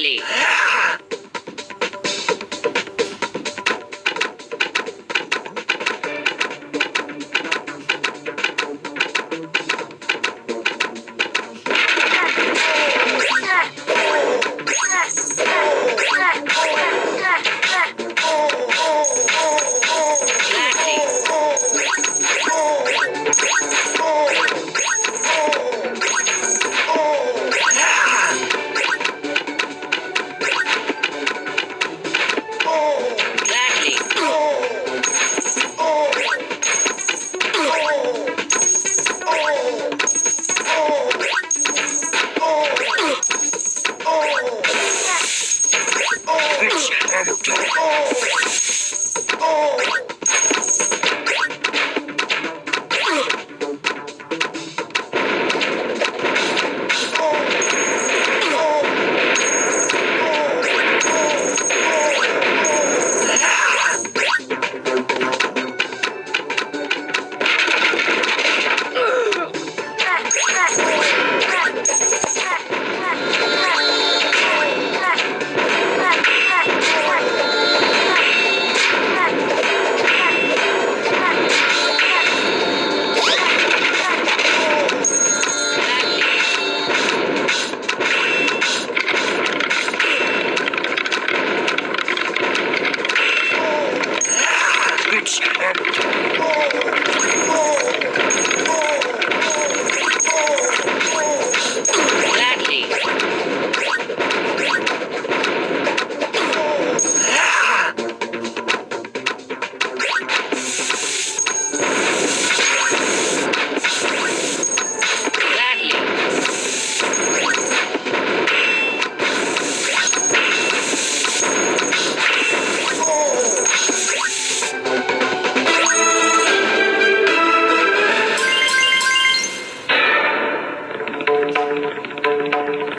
quickly. Stamper. Oh!